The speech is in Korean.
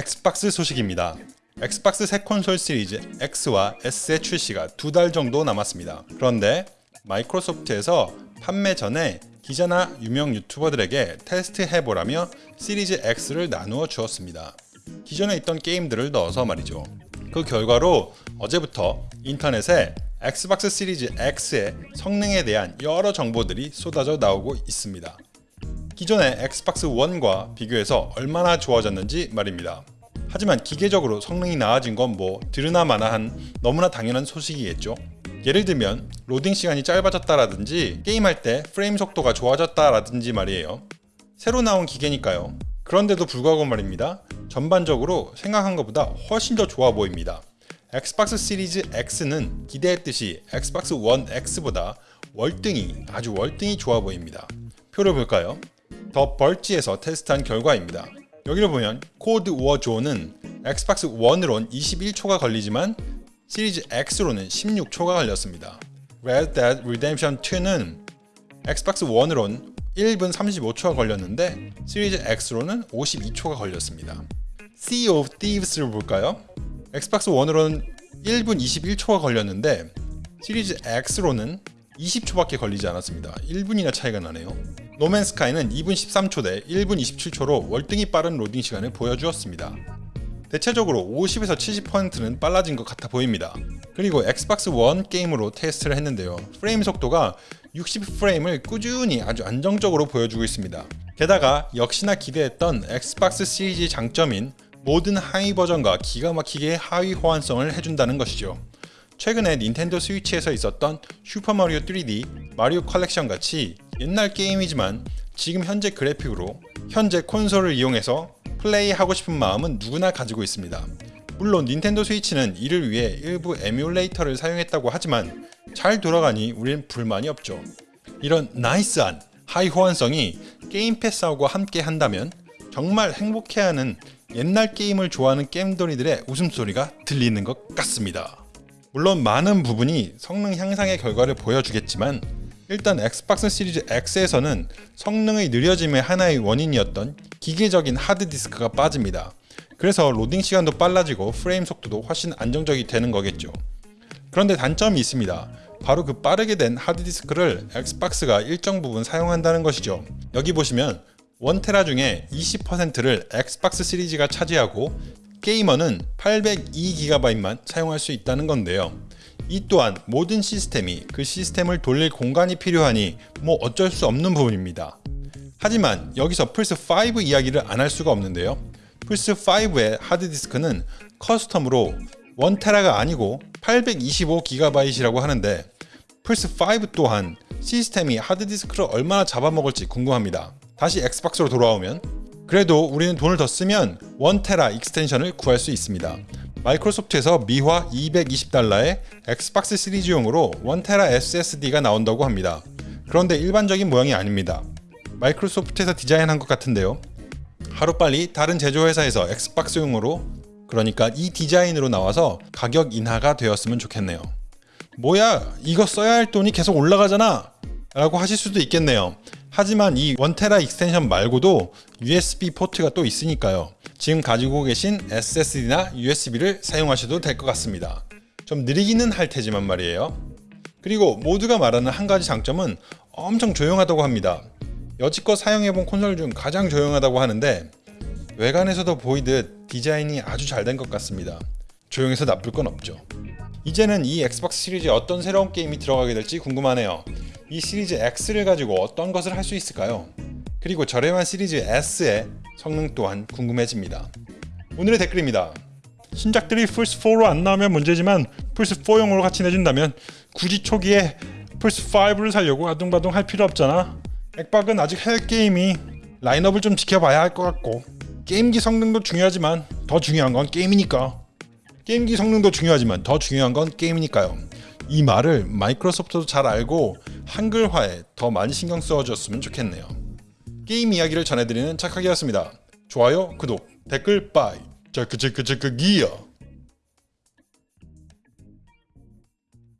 엑스박스 소식입니다. 엑스박스 새 콘솔 시리즈 X와 S의 출시가 두 달 정도 남았습니다. 그런데 마이크로소프트에서 판매 전에 기자나 유명 유튜버들에게 테스트 해보라며 시리즈 X를 나누어 주었습니다. 기존에 있던 게임들을 넣어서 말이죠. 그 결과로 어제부터 인터넷에 엑스박스 시리즈 X의 성능에 대한 여러 정보들이 쏟아져 나오고 있습니다. 기존의 엑스박스 1과 비교해서 얼마나 좋아졌는지 말입니다. 하지만 기계적으로 성능이 나아진 건 뭐 들으나 마나한 너무나 당연한 소식이겠죠. 예를 들면 로딩 시간이 짧아졌다라든지 게임할 때 프레임 속도가 좋아졌다라든지 말이에요. 새로 나온 기계니까요. 그런데도 불구하고 말입니다. 전반적으로 생각한 것보다 훨씬 더 좋아 보입니다. 엑스박스 시리즈 X는 기대했듯이 엑스박스 1 X보다 월등히 아주 월등히 좋아 보입니다. 표를 볼까요? The Verge에서 테스트한 결과입니다. 여기를 보면 COD Warzone은 엑스박스 1으론 21초가 걸리지만 시리즈 X로는 16초가 걸렸습니다. Red Dead Redemption 2는 엑스박스 1으론 1분 35초가 걸렸는데 시리즈 X로는 52초가 걸렸습니다. Sea of Thieves를 볼까요? 엑스박스 1으로는 1분 21초가 걸렸는데 시리즈 X로는 20초밖에 걸리지 않았습니다. 1분이나 차이가 나네요. No Man's Sky는 2분 13초 대 1분 27초로 월등히 빠른 로딩 시간을 보여주었습니다. 대체적으로 50에서 70%는 빨라진 것 같아 보입니다. 그리고 엑스박스 1 게임으로 테스트를 했는데요. 프레임 속도가 60프레임을 꾸준히 아주 안정적으로 보여주고 있습니다. 게다가 역시나 기대했던 엑스박스 시리즈 장점인 모든 하위 버전과 기가 막히게 하위 호환성을 해준다는 것이죠. 최근에 닌텐도 스위치에서 있었던 슈퍼마리오 3D, 마리오 컬렉션 같이 옛날 게임이지만 지금 현재 그래픽으로 현재 콘솔을 이용해서 플레이하고 싶은 마음은 누구나 가지고 있습니다. 물론 닌텐도 스위치는 이를 위해 일부 에뮬레이터를 사용했다고 하지만 잘 돌아가니 우린 불만이 없죠. 이런 나이스한 하위 호환성이 게임 패스하고 함께 한다면 정말 행복해하는 옛날 게임을 좋아하는 게임돌이들의 웃음소리가 들리는 것 같습니다. 물론 많은 부분이 성능 향상의 결과를 보여주겠지만 일단 엑스박스 시리즈 X에서는 성능의 느려짐의 하나의 원인이었던 기계적인 하드디스크가 빠집니다. 그래서 로딩 시간도 빨라지고 프레임 속도도 훨씬 안정적이 되는 거겠죠. 그런데 단점이 있습니다. 바로 그 빠르게 된 하드디스크를 엑스박스가 일정 부분 사용한다는 것이죠. 여기 보시면 1테라 중에 20%를 엑스박스 시리즈가 차지하고 게이머는 802GB만 사용할 수 있다는 건데요. 이 또한 모든 시스템이 그 시스템을 돌릴 공간이 필요하니 뭐 어쩔 수 없는 부분입니다. 하지만 여기서 플스5 이야기를 안 할 수가 없는데요. 플스5의 하드디스크는 custom으로 1테라가 아니고 825GB이라고 하는데 플스5 또한 시스템이 하드디스크를 얼마나 잡아먹을지 궁금합니다. 다시 엑스박스로 돌아오면 그래도 우리는 돈을 더 쓰면 1테라 extension을 구할 수 있습니다. 마이크로소프트에서 미화 220달러에 엑스박스 시리즈용으로 1테라 SSD가 나온다고 합니다. 그런데 일반적인 모양이 아닙니다. 마이크로소프트에서 디자인한 것 같은데요. 하루빨리 다른 제조회사에서 Xbox용으로 그러니까 이 디자인으로 나와서 가격 인하가 되었으면 좋겠네요. 뭐야 이거 써야 할 돈이 계속 올라가잖아 라고 하실 수도 있겠네요. 하지만 이 1테라 extension 말고도 USB 포트가 또 있으니까요. 지금 가지고 계신 SSD나 USB를 사용하셔도 될 것 같습니다. 좀 느리기는 할 테지만 말이에요. 그리고 모두가 말하는 한 가지 장점은 엄청 조용하다고 합니다. 여지껏 사용해본 콘솔 중 가장 조용하다고 하는데 외관에서도 보이듯 디자인이 아주 잘 된 것 같습니다. 조용해서 나쁠 건 없죠. 이제는 이 Xbox 시리즈에 어떤 새로운 게임이 들어가게 될지 궁금하네요. 이 시리즈 X를 가지고 어떤 것을 할 수 있을까요? 그리고 저렴한 시리즈 S의 성능 또한 궁금해집니다. 오늘의 댓글입니다. 신작들이 플스4로 안 나오면 문제지만 플스4용으로 같이 내준다면 굳이 초기에 플스5를 살려고 아둥바둥 할 필요 없잖아. 액박은 아직 할 게임이 라인업을 좀 지켜봐야 할 것 같고 게임기 성능도 중요하지만 더 중요한 건 게임이니까 게임기 성능도 중요하지만 더 중요한 건 게임이니까요. 이 말을 Microsoft도 잘 알고 한글화에 더 많이 신경 써줬으면 좋겠네요. 게임 이야기를 전해드리는 착하기였습니다. 좋아요, 구독, 댓글 bye, 체크 체크 체크 기어